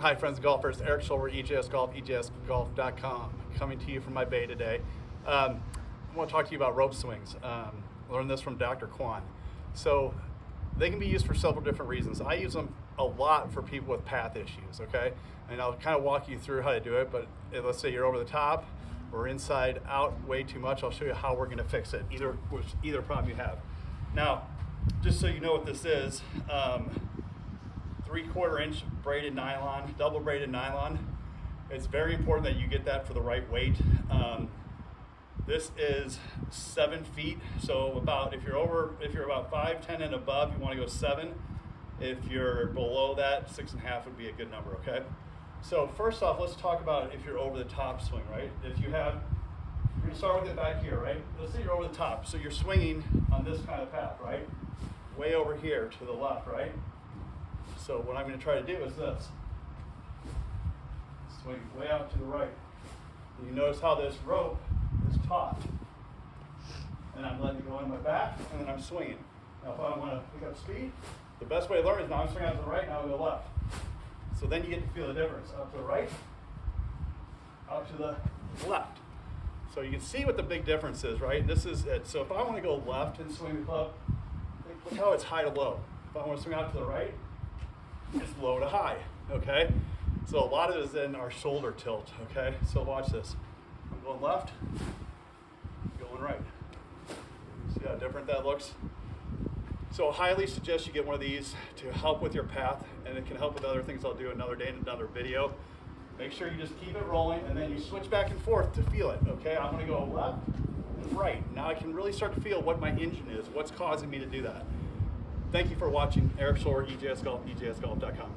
Hi friends and golfers, Eric Schulber, EJS Golf, EJSGolf.com, coming to you from my bay today. Um, I want to talk to you about rope swings. Um, learned this from Dr. Kwon. So they can be used for several different reasons. I use them a lot for people with path issues, okay? And I'll kind of walk you through how to do it, but let's say you're over the top or inside out way too much, I'll show you how we're gonna fix it, either, either problem you have. Now, just so you know what this is, um, three quarter inch braided nylon, double braided nylon. It's very important that you get that for the right weight. Um, this is seven feet, so about if you're over, if you're about five, ten and above, you want to go seven. If you're below that, six and a half would be a good number. Okay. So first off, let's talk about if you're over the top swing, right? If you have, you're gonna start with it back here, right? Let's say you're over the top, so you're swinging on this kind of path, right? Way over here to the left, right? So what I'm going to try to do is this. Swing way out to the right. You notice how this rope is taut. And I'm letting it go in my back, and then I'm swinging. Now if I want to pick up speed, the best way to learn is now I'm swinging out to the right, now I go left. So then you get to feel the difference. Up to the right, out to the left. So you can see what the big difference is, right? This is it. So if I want to go left and swing the club, look how it's high to low. If I want to swing out to the right, it's low to high, okay? So a lot of it is in our shoulder tilt, okay? So watch this. I'm going left, going right. See how different that looks? So I highly suggest you get one of these to help with your path, and it can help with other things I'll do another day in another video. Make sure you just keep it rolling, and then you switch back and forth to feel it, okay? I'm gonna go left and right. Now I can really start to feel what my engine is, what's causing me to do that. Thank you for watching. Eric Shore, EJS Golf, EJSGolf.com.